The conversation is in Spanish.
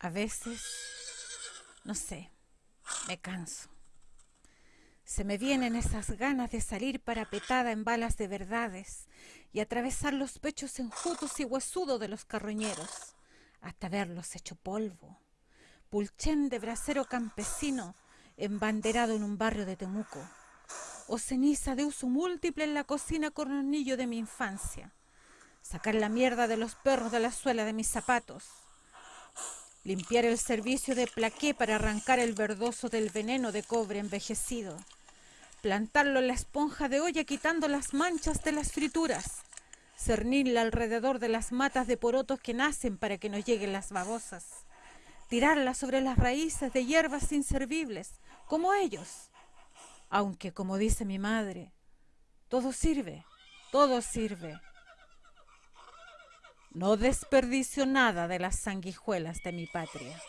A veces, no sé, me canso. Se me vienen esas ganas de salir parapetada en balas de verdades y atravesar los pechos enjutos y huesudos de los carroñeros hasta verlos hecho polvo. Pulchén de bracero campesino embanderado en un barrio de Temuco, o ceniza de uso múltiple en la cocina cornillo de mi infancia, sacar la mierda de los perros de la suela de mis zapatos, limpiar el servicio de plaqué para arrancar el verdoso del veneno de cobre envejecido, plantarlo en la esponja de olla quitando las manchas de las frituras, cernirla alrededor de las matas de porotos que nacen para que no lleguen las babosas, tirarla sobre las raíces de hierbas inservibles, como ellos. Aunque, como dice mi madre, todo sirve, todo sirve. No desperdicio nada de las sanguijuelas de mi patria.